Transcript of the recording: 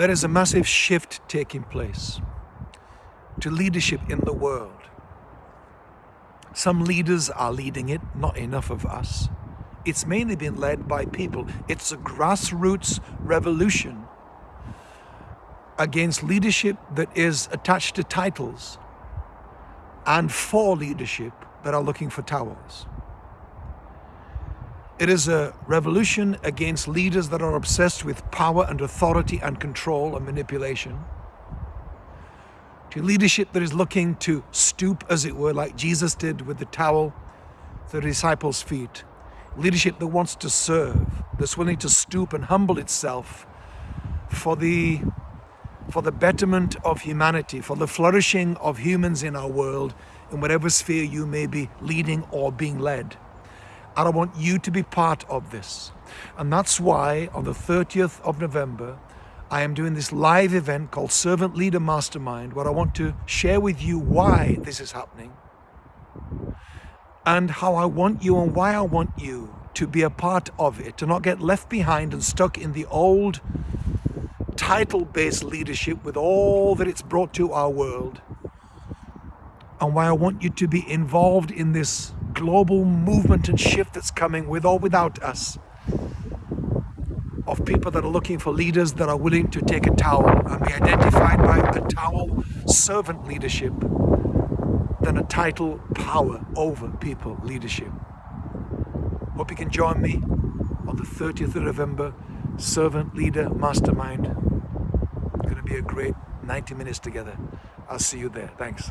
there is a massive shift taking place to leadership in the world. Some leaders are leading it, not enough of us. It's mainly been led by people. It's a grassroots revolution against leadership that is attached to titles and for leadership that are looking for towels. It is a revolution against leaders that are obsessed with power and authority and control and manipulation. To leadership that is looking to stoop, as it were, like Jesus did with the towel the disciples' feet. Leadership that wants to serve, that's willing to stoop and humble itself for the for the betterment of humanity, for the flourishing of humans in our world, in whatever sphere you may be leading or being led. And I want you to be part of this. And that's why on the 30th of November, I am doing this live event called Servant Leader Mastermind, where I want to share with you why this is happening and how I want you and why I want you to be a part of it, to not get left behind and stuck in the old title-based leadership with all that it's brought to our world and why I want you to be involved in this global movement and shift that's coming with or without us of people that are looking for leaders that are willing to take a towel and be identified by a towel servant leadership than a title power over people leadership. Hope you can join me on the 30th of November Servant Leader Mastermind. It's going to be a great 90 minutes together. I'll see you there. Thanks.